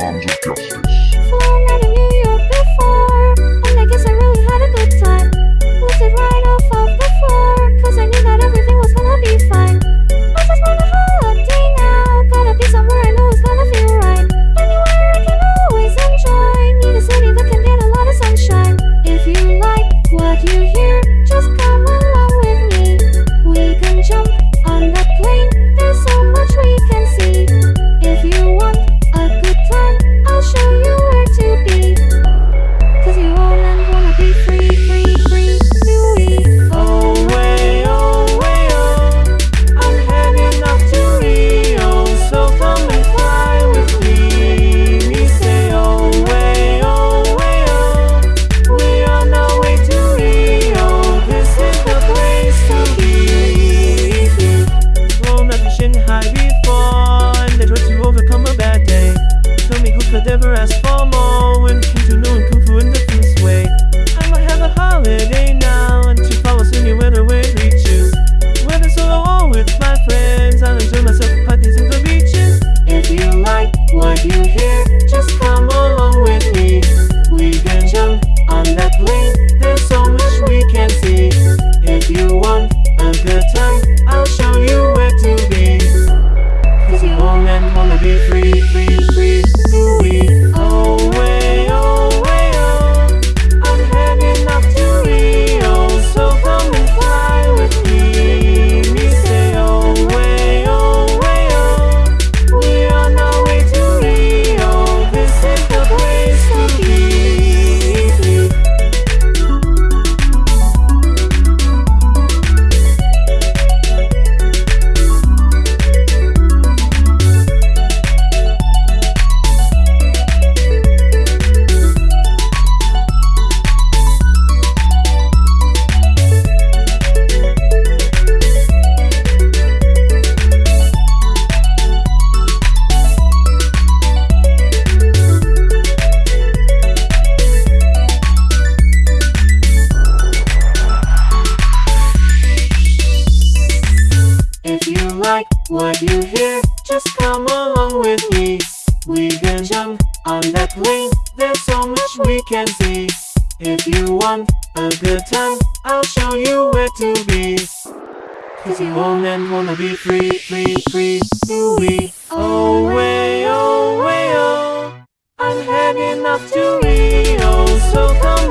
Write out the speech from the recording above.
arms of justice. Me who could ever ask for more When came to knowing Kung Fu in the Feng's way I might have a holiday now and to follow anywhere the way reaches. Whether solo or with my friends, I'll enjoy myself at parties and the beaches. If you like what you hear, just come along with me. We can jump on that plane, there's so much we can see. If you want a good time, I'll show you where to be. Cause you all men wanna be free, free, free, Louis. Like what you hear, just come along with me. We can jump on that plane, there's so much we can see. If you want a good time, I'll show you where to be. Cause you all men wanna be free, free, free, Louis. Oh, way, oh, way, oh. I'm heading off to Rio, oh. so come